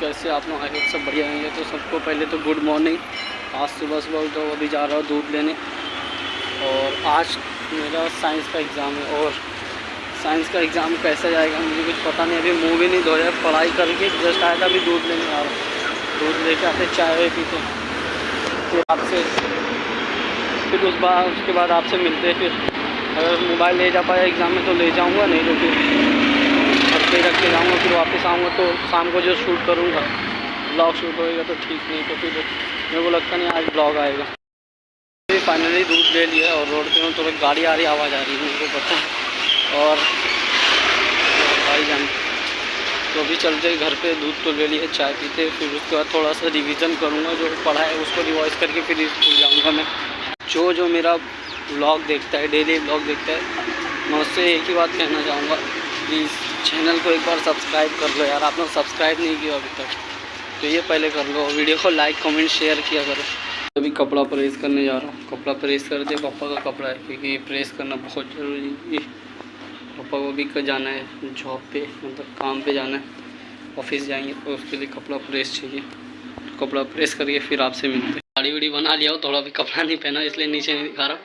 कैसे आप लोग आए? सब बढ़िया होंगे तो सबको पहले तो गुड मॉर्निंग आज सुबह सुबह उठो, अभी जा रहा हूँ दूध लेने। और आज मेरा साइंस का एग्ज़ाम है। और साइंस का एग्ज़ाम कैसा जाएगा मुझे कुछ पता नहीं। अभी मुँह भी नहीं धोया, पढ़ाई करके जस्ट आया था, अभी दूध लेने आ रहा दूध लेके आते चाय वाय पीते फिर आपसे, फिर उस बार उसके बाद आपसे मिलते फिर। अगर मोबाइल ले जा पाया एग्ज़ाम में तो ले जाऊँगा, नहीं तो फिर। जाऊँगा, फिर वापस आऊँगा तो शाम को जो शूट करूँगा ब्लॉग शूट होएगा तो ठीक नहीं तो फिर मेरे को लगता नहीं आज ब्लॉग आएगा। फाइनली दूध ले लिया और रोड पे हूँ थोड़ी गाड़ी आ रही, आवाज़ आ रही है को पता है। और भाई जान तो अभी चलते घर पे, दूध तो ले लिए, चाय पीते फिर उसके बाद थोड़ा सा रिवीजन करूँगा, जो पढ़ा है उसको रिवाइज करके फिर स्कूल जाऊँगा मैं। जो जो मेरा ब्लॉग देखता है डेली ब्लॉग देखता है, मैं उससे एक ही बात कहना चाहूँगा प्लीज़ चैनल को एक बार सब्सक्राइब कर लो यार आप लोग सब्सक्राइब नहीं किया अभी तक। तो ये पहले कर लो, वीडियो को लाइक कमेंट शेयर किया करो। अभी कपड़ा प्रेस करने जा रहा हूँ। कपड़ा प्रेस कर दे पापा का कपड़ा है, क्योंकि प्रेस करना बहुत ज़रूरी है। पापा को भी कर जाना है जॉब पे मतलब काम पे जाना है। ऑफ़िस जाएँगे तो उसके लिए कपड़ा प्रेस चाहिए। कपड़ा प्रेस करके फिर आपसे मिलते हैं। दाढ़ी वीड़ी बना लिया हो, थोड़ा भी कपड़ा नहीं पहना, इसलिए नीचे नहीं दिखा रहा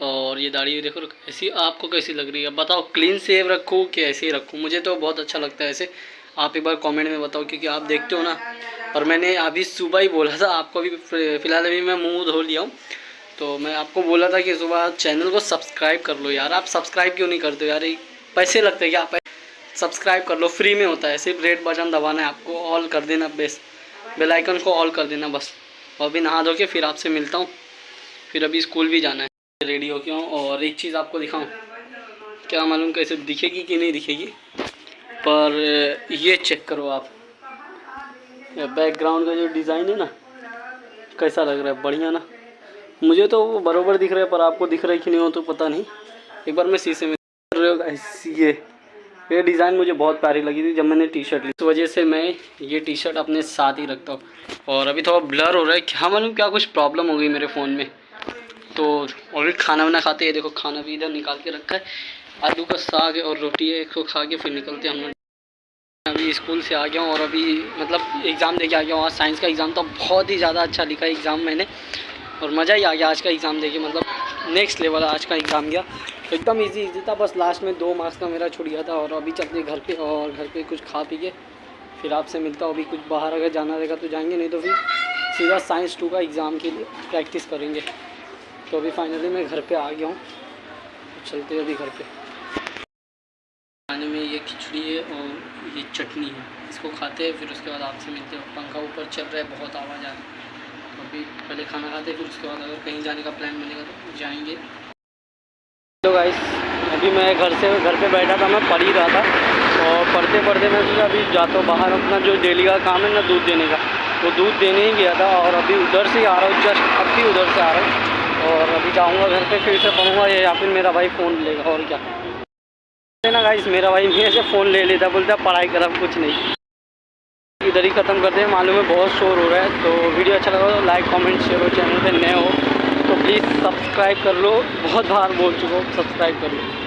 और ये दाढ़ी देखो ऐसी आपको कैसी लग रही है? बताओ क्लीन सेव रखूँ कि ऐसे ही रखूँ? मुझे तो बहुत अच्छा लगता है ऐसे। आप एक बार कमेंट में बताओ, क्योंकि आप देखते हो ना। और मैंने अभी सुबह ही बोला था, आपको भी फ़िलहाल अभी मैं मुँह धो लिया हूँ। तो मैं आपको बोला था कि सुबह चैनल को सब्सक्राइब कर लो यार। आप सब्सक्राइब क्यों नहीं करते हो यार? पैसे लगते क्या? सब्सक्राइब कर लो फ्री में होता है। सिर्फ़ रेड बटन दबाना है आपको ऑल कर देना बेस बेल आइकन को ऑल कर देना, बस। और अभी नहा धो के फिर आपसे मिलता हूँ। फिर अभी स्कूल भी जाना है। रेडी हो गया हूँ और एक चीज़ आपको दिखाऊँ। क्या मालूम कैसे दिखेगी कि नहीं दिखेगी, पर ये चेक करो आप। बैकग्राउंड का जो डिज़ाइन है ना, कैसा लग रहा है? बढ़िया ना? मुझे तो वो बरोबर दिख रहा है, पर आपको दिख रहा है कि नहीं हो तो पता नहीं। एक बार मैं शीशे में ये ये डिज़ाइन मुझे बहुत प्यारी लगी थी जब मैंने टी शर्ट ली। इस वजह से मैं ये टी शर्ट अपने साथ ही रखता हूँ। और अभी थोड़ा ब्लर हो रहा है, क्या मालूम क्या कुछ प्रॉब्लम हो गई मेरे फ़ोन में। तो ऑलरेडी खाना वाना खाते हैं। देखो, खाना भी इधर निकाल के रखा है। आलू का साग और रोटी है, इसको खा के फिर निकलते हैं हम लोग। अभी स्कूल से आ गया हूँ और अभी मतलब एग्ज़ाम दे के आ गया हूँ। आज साइंस का एग्ज़ाम तो बहुत ही ज़्यादा अच्छा लिखा एग्ज़ाम मैंने। और मज़ा ही आ गया आज का एग्ज़ाम दे के मतलब नेक्स्ट लेवल आज का एग्ज़ाम गया। एकदम इजी इजी था। बस लास्ट में दो मार्क्स का मेरा छुट गया था और अभी चलते घर पे और घर पे कुछ खा पी के फिर आपसे मिलता अभी कुछ बाहर अगर जाना रहेगा तो जाएँगे, नहीं तो फिर सीधा साइंस टू का एग्ज़ाम के लिए प्रैक्टिस करेंगे। तो अभी फाइनली मैं घर पे आ गया हूँ। तो चलते अभी घर पे। खाने में ये खिचड़ी है और ये चटनी है। इसको खाते हैं, फिर उसके बाद आपसे मिलते हैं। पंखा ऊपर चल रहा है, बहुत आवाज़ आ रही है। तो अभी पहले खाना खाते हैं, फिर उसके बाद अगर कहीं जाने का प्लान बनेगा तो जाएँगे। तो अभी मैं घर से, घर पे बैठा था, मैं पढ़ ही रहा था। और पढ़ते पढ़ते मैं सोचा, अभी जाता हूँ बाहर अपना जो डेली का काम है ना, दूध देने का। तो दूध देने ही गया था और अभी उधर से ही आ रहा हूँ जस्ट अब भी उधर से आ रहा हूँ। और अभी जाऊँगा घर पे, फिर से पढ़ूँगा या फिर मेरा भाई फ़ोन लेगा, और क्या? ना गाइस मेरा भाई मेरे से फ़ोन ले लेता, बोलता, पढ़ाई कर कुछ नहीं। इधर ही ख़त्म करते हैं, मालूम है बहुत शोर हो रहा है तो वीडियो अच्छा लगा तो लाइक कॉमेंट शेयर हो चैनल पर नए हो तो प्लीज़ सब्सक्राइब कर लो, बहुत बार बोल चुका हूँ सब्सक्राइब कर लो।